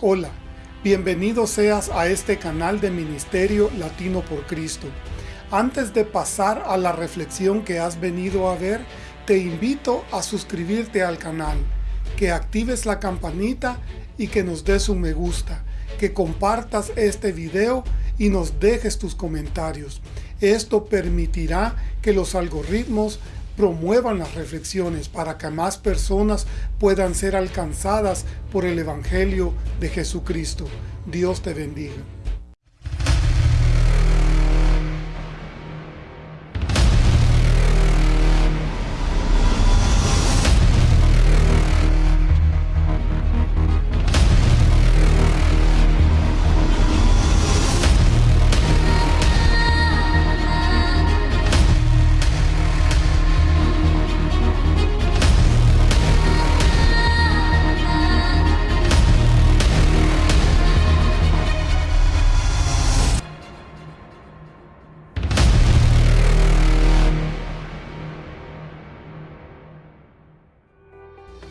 Hola, bienvenido seas a este canal de Ministerio Latino por Cristo. Antes de pasar a la reflexión que has venido a ver, te invito a suscribirte al canal, que actives la campanita y que nos des un me gusta, que compartas este video y nos dejes tus comentarios. Esto permitirá que los algoritmos promuevan las reflexiones para que más personas puedan ser alcanzadas por el Evangelio de Jesucristo. Dios te bendiga.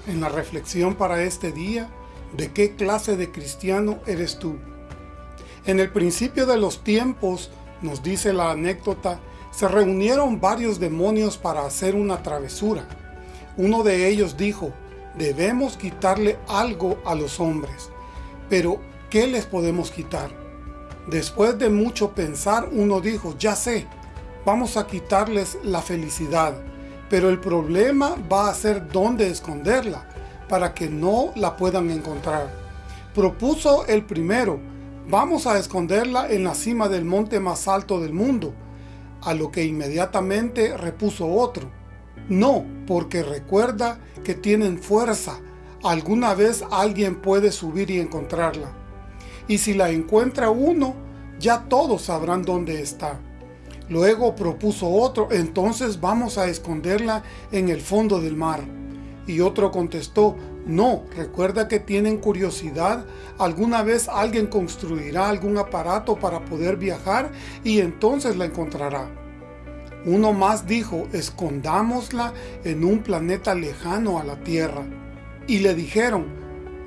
En la reflexión para este día, ¿de qué clase de cristiano eres tú? En el principio de los tiempos, nos dice la anécdota, se reunieron varios demonios para hacer una travesura. Uno de ellos dijo, debemos quitarle algo a los hombres. Pero, ¿qué les podemos quitar? Después de mucho pensar, uno dijo, ya sé, vamos a quitarles la felicidad pero el problema va a ser dónde esconderla, para que no la puedan encontrar. Propuso el primero, vamos a esconderla en la cima del monte más alto del mundo, a lo que inmediatamente repuso otro. No, porque recuerda que tienen fuerza, alguna vez alguien puede subir y encontrarla. Y si la encuentra uno, ya todos sabrán dónde está. Luego propuso otro, entonces vamos a esconderla en el fondo del mar. Y otro contestó, no, recuerda que tienen curiosidad, alguna vez alguien construirá algún aparato para poder viajar y entonces la encontrará. Uno más dijo, escondámosla en un planeta lejano a la Tierra. Y le dijeron,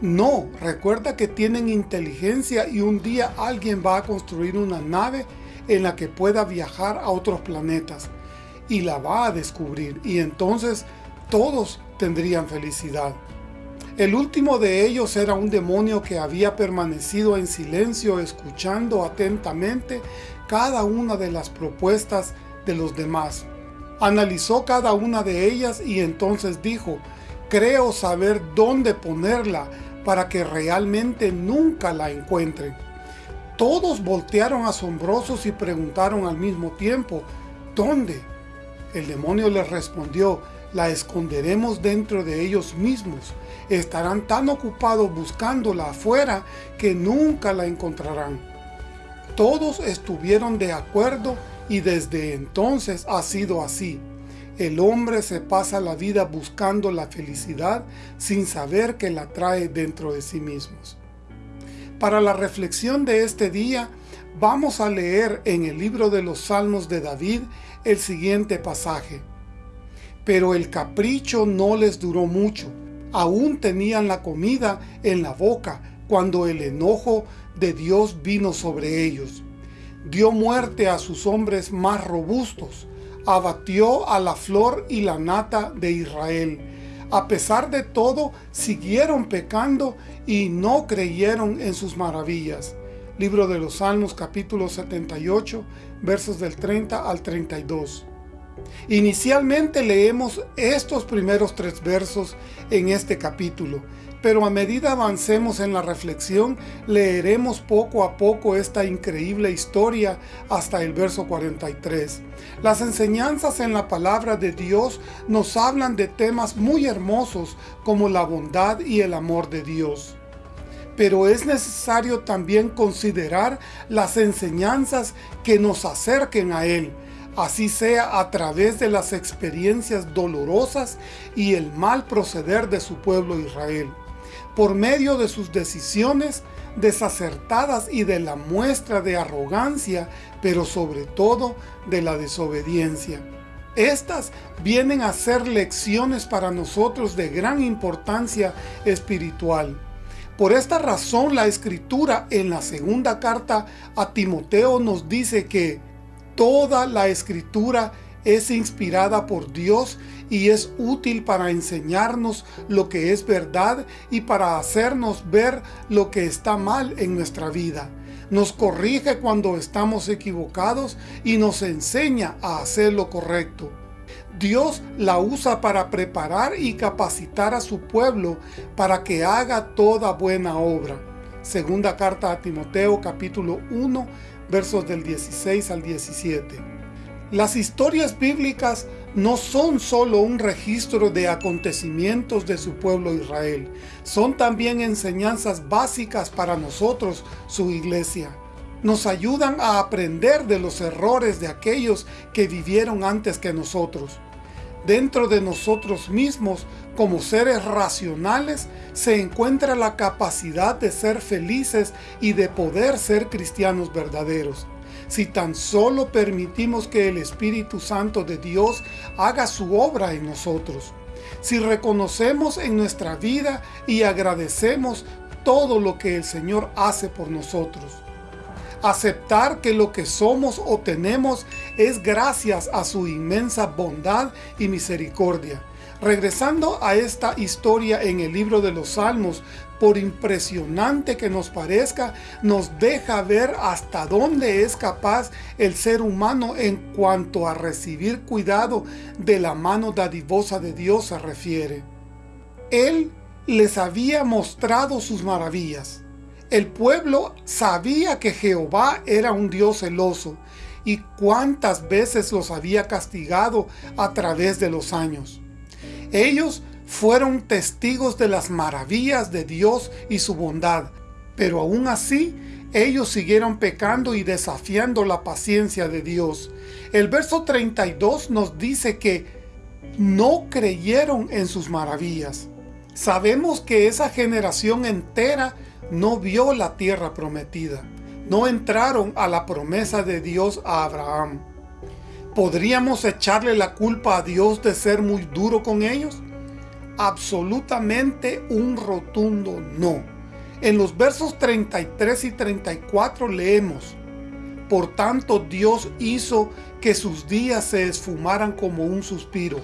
no, recuerda que tienen inteligencia y un día alguien va a construir una nave en la que pueda viajar a otros planetas y la va a descubrir y entonces todos tendrían felicidad. El último de ellos era un demonio que había permanecido en silencio escuchando atentamente cada una de las propuestas de los demás. Analizó cada una de ellas y entonces dijo, creo saber dónde ponerla para que realmente nunca la encuentren. Todos voltearon asombrosos y preguntaron al mismo tiempo, ¿dónde? El demonio les respondió, la esconderemos dentro de ellos mismos. Estarán tan ocupados buscándola afuera que nunca la encontrarán. Todos estuvieron de acuerdo y desde entonces ha sido así. El hombre se pasa la vida buscando la felicidad sin saber que la trae dentro de sí mismos. Para la reflexión de este día, vamos a leer en el libro de los Salmos de David el siguiente pasaje. Pero el capricho no les duró mucho, aún tenían la comida en la boca cuando el enojo de Dios vino sobre ellos. Dio muerte a sus hombres más robustos, abatió a la flor y la nata de Israel, a pesar de todo, siguieron pecando y no creyeron en sus maravillas. Libro de los Salmos capítulo 78, versos del 30 al 32. Inicialmente leemos estos primeros tres versos en este capítulo, pero a medida avancemos en la reflexión, leeremos poco a poco esta increíble historia hasta el verso 43. Las enseñanzas en la palabra de Dios nos hablan de temas muy hermosos como la bondad y el amor de Dios. Pero es necesario también considerar las enseñanzas que nos acerquen a Él, así sea a través de las experiencias dolorosas y el mal proceder de su pueblo Israel por medio de sus decisiones desacertadas y de la muestra de arrogancia, pero sobre todo de la desobediencia. Estas vienen a ser lecciones para nosotros de gran importancia espiritual, Por esta razón la Escritura en la segunda carta a Timoteo nos dice que toda la Escritura es inspirada por Dios y es útil para enseñarnos lo que es verdad y para hacernos ver lo que está mal en nuestra vida. Nos corrige cuando estamos equivocados y nos enseña a hacer lo correcto. Dios la usa para preparar y capacitar a su pueblo para que haga toda buena obra. Segunda carta a Timoteo capítulo 1 versos del 16 al 17. Las historias bíblicas no son solo un registro de acontecimientos de su pueblo Israel, son también enseñanzas básicas para nosotros, su iglesia nos ayudan a aprender de los errores de aquellos que vivieron antes que nosotros. Dentro de nosotros mismos, como seres racionales, se encuentra la capacidad de ser felices y de poder ser cristianos verdaderos. Si tan solo permitimos que el Espíritu Santo de Dios haga su obra en nosotros. Si reconocemos en nuestra vida y agradecemos todo lo que el Señor hace por nosotros aceptar que lo que somos o tenemos es gracias a su inmensa bondad y misericordia. Regresando a esta historia en el libro de los Salmos, por impresionante que nos parezca, nos deja ver hasta dónde es capaz el ser humano en cuanto a recibir cuidado de la mano dadivosa de Dios se refiere. Él les había mostrado sus maravillas. El pueblo sabía que Jehová era un Dios celoso y cuántas veces los había castigado a través de los años. Ellos fueron testigos de las maravillas de Dios y su bondad, pero aún así ellos siguieron pecando y desafiando la paciencia de Dios. El verso 32 nos dice que no creyeron en sus maravillas. Sabemos que esa generación entera no vio la tierra prometida. No entraron a la promesa de Dios a Abraham. ¿Podríamos echarle la culpa a Dios de ser muy duro con ellos? Absolutamente un rotundo no. En los versos 33 y 34 leemos, Por tanto Dios hizo que sus días se esfumaran como un suspiro,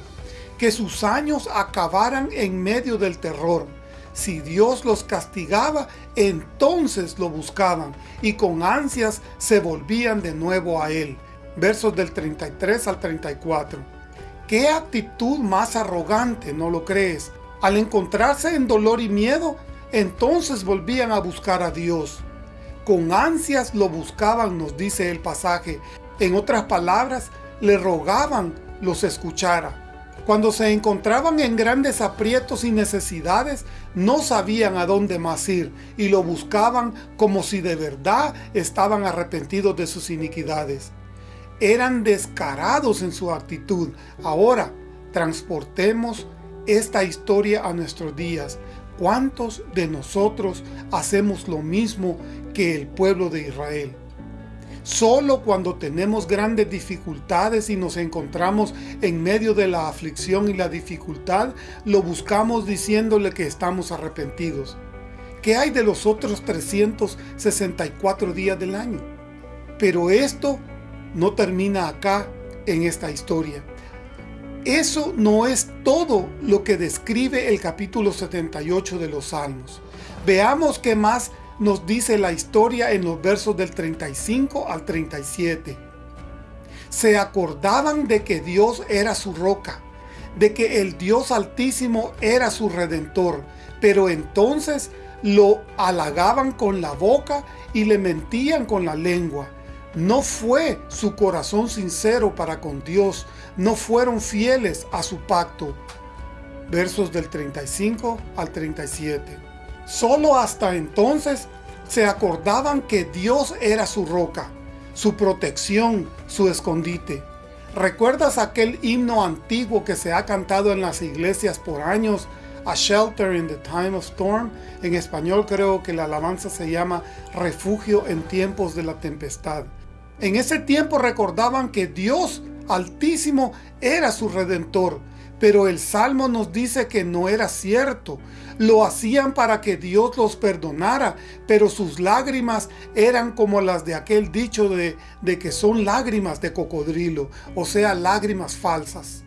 que sus años acabaran en medio del terror si Dios los castigaba, entonces lo buscaban y con ansias se volvían de nuevo a Él. Versos del 33 al 34. ¿Qué actitud más arrogante, no lo crees? Al encontrarse en dolor y miedo, entonces volvían a buscar a Dios. Con ansias lo buscaban, nos dice el pasaje. En otras palabras, le rogaban los escuchara. Cuando se encontraban en grandes aprietos y necesidades, no sabían a dónde más ir y lo buscaban como si de verdad estaban arrepentidos de sus iniquidades. Eran descarados en su actitud. Ahora, transportemos esta historia a nuestros días. ¿Cuántos de nosotros hacemos lo mismo que el pueblo de Israel? Solo cuando tenemos grandes dificultades y nos encontramos en medio de la aflicción y la dificultad, lo buscamos diciéndole que estamos arrepentidos. ¿Qué hay de los otros 364 días del año? Pero esto no termina acá en esta historia. Eso no es todo lo que describe el capítulo 78 de los Salmos. Veamos qué más nos dice la historia en los versos del 35 al 37. Se acordaban de que Dios era su roca, de que el Dios Altísimo era su Redentor, pero entonces lo halagaban con la boca y le mentían con la lengua. No fue su corazón sincero para con Dios, no fueron fieles a su pacto. Versos del 35 al 37. Solo hasta entonces se acordaban que Dios era su roca, su protección, su escondite. ¿Recuerdas aquel himno antiguo que se ha cantado en las iglesias por años? A Shelter in the Time of Storm. En español creo que la alabanza se llama Refugio en tiempos de la tempestad. En ese tiempo recordaban que Dios Altísimo era su Redentor, Pero el Salmo nos dice que no era cierto. Lo hacían para que Dios los perdonara, pero sus lágrimas eran como las de aquel dicho de, que son lágrimas de cocodrilo, o sea, lágrimas falsas.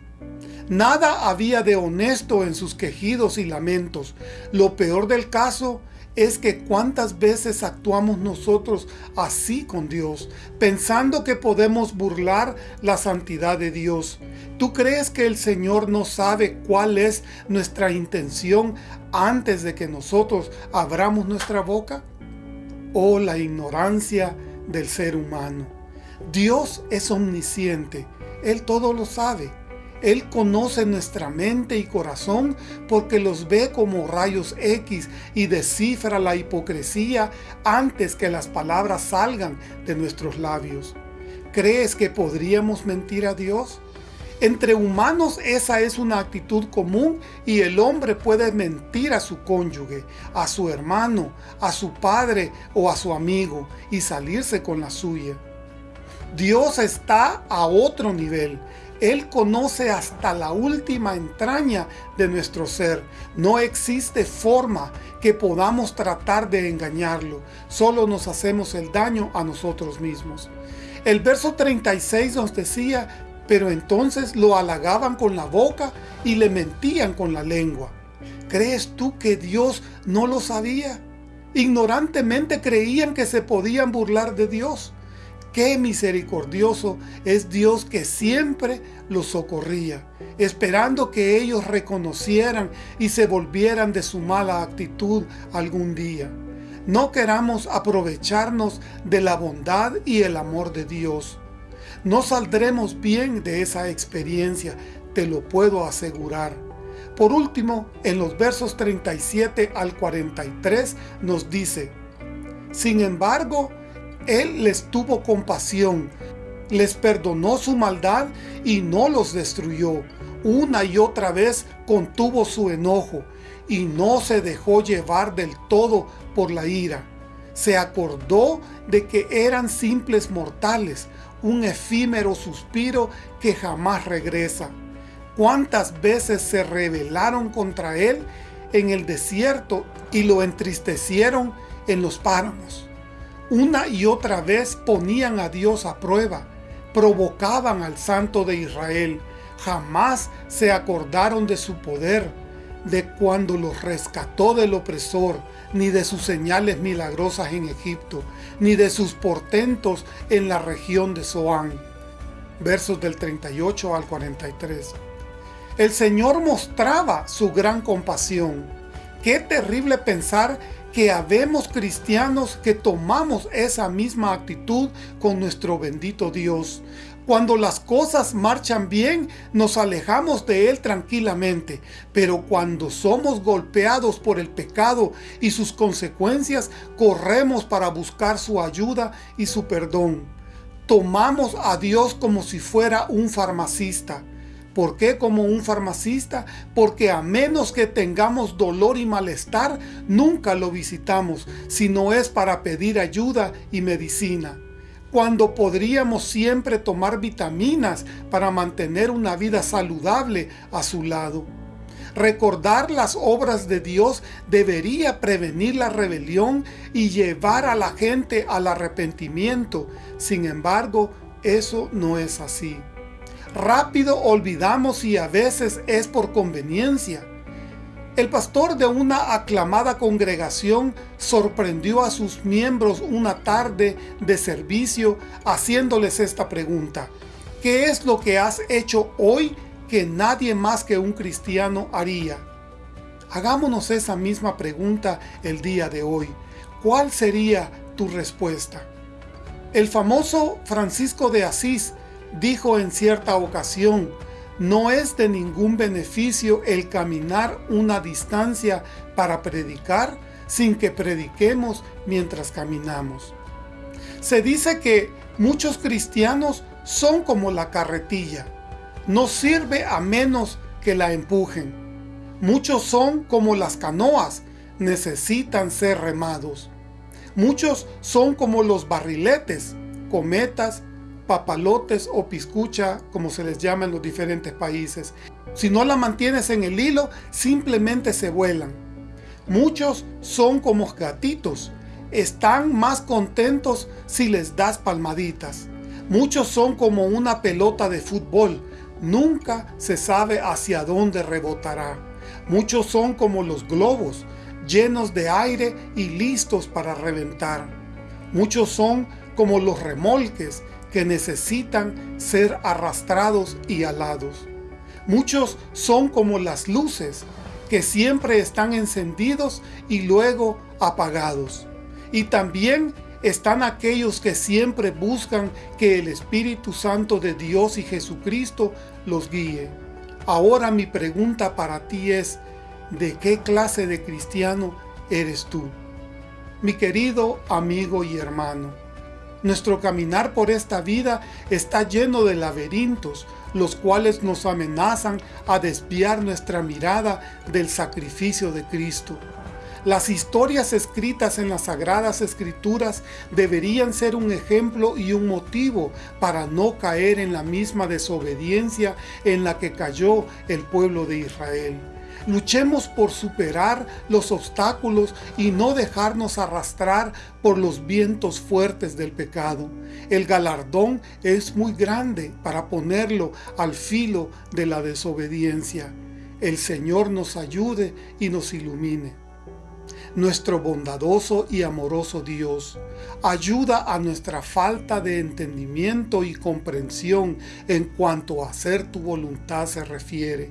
Nada había de honesto en sus quejidos y lamentos. Lo peor del caso es que cuántas veces actuamos nosotros así con Dios, pensando que podemos burlar la santidad de Dios. ¿Tú crees que el Señor no sabe cuál es nuestra intención antes de que nosotros abramos nuestra boca? Oh, la ignorancia del ser humano. Dios es omnisciente, Él todo lo sabe. Él conoce nuestra mente y corazón porque los ve como rayos X y descifra la hipocresía antes que las palabras salgan de nuestros labios. ¿Crees que podríamos mentir a Dios? Entre humanos esa es una actitud común y el hombre puede mentir a su cónyuge, a su hermano, a su padre o a su amigo y salirse con la suya. Dios está a otro nivel. Él conoce hasta la última entraña de nuestro ser. No existe forma que podamos tratar de engañarlo. Solo nos hacemos el daño a nosotros mismos. El verso 36 nos decía, pero entonces lo halagaban con la boca y le mentían con la lengua. ¿Crees tú que Dios no lo sabía? Ignorantemente creían que se podían burlar de Dios. Qué misericordioso es Dios que siempre los socorría, esperando que ellos reconocieran y se volvieran de su mala actitud algún día. No queramos aprovecharnos de la bondad y el amor de Dios. No saldremos bien de esa experiencia, te lo puedo asegurar. Por último, en los versos 37 al 43 nos dice, Sin embargo, él les tuvo compasión, les perdonó su maldad y no los destruyó. Una y otra vez contuvo su enojo y no se dejó llevar del todo por la ira. Se acordó de que eran simples mortales, un efímero suspiro que jamás regresa. ¿Cuántas veces se rebelaron contra él en el desierto y lo entristecieron en los páramos? Una y otra vez ponían a Dios a prueba, provocaban al Santo de Israel, jamás se acordaron de su poder, de cuando los rescató del opresor, ni de sus señales milagrosas en Egipto, ni de sus portentos en la región de Zoán. Versos del 38 al 43. El Señor mostraba su gran compasión. Qué terrible pensar que habemos cristianos que tomamos esa misma actitud con nuestro bendito Dios. Cuando las cosas marchan bien, nos alejamos de Él tranquilamente, pero cuando somos golpeados por el pecado y sus consecuencias, corremos para buscar su ayuda y su perdón. Tomamos a Dios como si fuera un farmacista. ¿Por qué como un farmacista? Porque a menos que tengamos dolor y malestar, nunca lo visitamos, si no es para pedir ayuda y medicina. Cuando podríamos siempre tomar vitaminas para mantener una vida saludable a su lado. Recordar las obras de Dios debería prevenir la rebelión y llevar a la gente al arrepentimiento. Sin embargo, eso no es así. Rápido olvidamos y a veces es por conveniencia. El pastor de una aclamada congregación sorprendió a sus miembros una tarde de servicio haciéndoles esta pregunta. ¿Qué es lo que has hecho hoy que nadie más que un cristiano haría? Hagámonos esa misma pregunta el día de hoy. ¿Cuál sería tu respuesta? El famoso Francisco de Asís dijo en cierta ocasión, no es de ningún beneficio el caminar una distancia para predicar sin que prediquemos mientras caminamos. Se dice que muchos cristianos son como la carretilla, no sirve a menos que la empujen. Muchos son como las canoas, necesitan ser remados. Muchos son como los barriletes, cometas papalotes o piscucha, como se les llama en los diferentes países. Si no la mantienes en el hilo, simplemente se vuelan. Muchos son como gatitos, están más contentos si les das palmaditas. Muchos son como una pelota de fútbol, nunca se sabe hacia dónde rebotará. Muchos son como los globos, llenos de aire y listos para reventar. Muchos son como los remolques que necesitan ser arrastrados y alados. Muchos son como las luces que siempre están encendidos y luego apagados. Y también están aquellos que siempre buscan que el Espíritu Santo de Dios y Jesucristo los guíe. Ahora mi pregunta para ti es, ¿de qué clase de cristiano eres tú? Mi querido amigo y hermano, nuestro caminar por esta vida está lleno de laberintos, los cuales nos amenazan a desviar nuestra mirada del sacrificio de Cristo. Las historias escritas en las Sagradas Escrituras deberían ser un ejemplo y un motivo para no caer en la misma desobediencia en la que cayó el pueblo de Israel. Luchemos por superar los obstáculos y no dejarnos arrastrar por los vientos fuertes del pecado. El galardón es muy grande para ponerlo al filo de la desobediencia. El Señor nos ayude y nos ilumine nuestro bondadoso y amoroso Dios, ayuda a nuestra falta de entendimiento y comprensión en cuanto a hacer tu voluntad se refiere.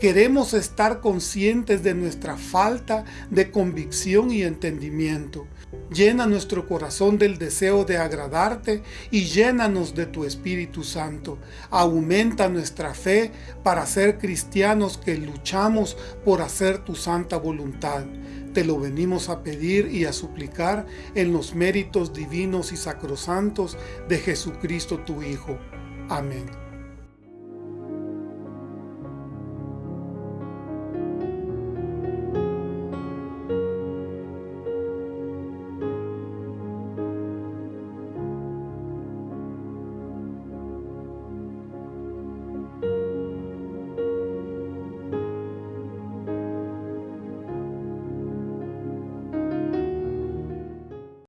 Queremos estar conscientes de nuestra falta de convicción y entendimiento. Llena nuestro corazón del deseo de agradarte y llénanos de tu Espíritu Santo. Aumenta nuestra fe para ser cristianos que luchamos por hacer tu santa voluntad. Te lo venimos a pedir y a suplicar en los méritos divinos y sacrosantos de Jesucristo tu Hijo. Amén.